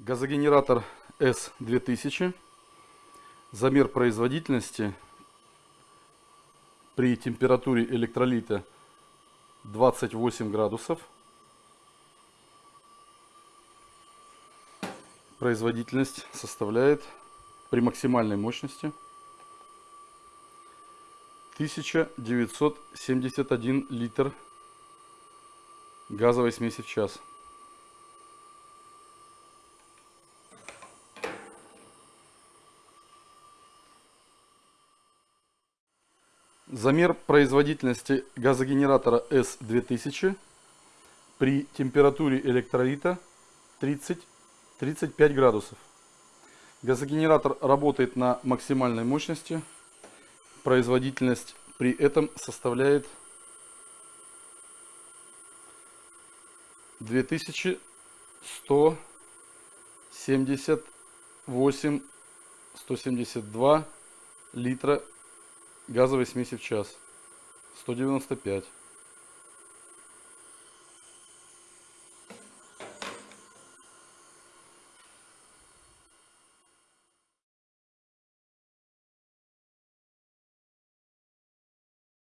Газогенератор S2000. Замер производительности при температуре электролита 28 градусов. Производительность составляет при максимальной мощности 1971 литр газовой смеси в час. Замер производительности газогенератора S2000 при температуре электролита 30-35 градусов. Газогенератор работает на максимальной мощности. Производительность при этом составляет 2178 172 литра газовой смеси в час. 195.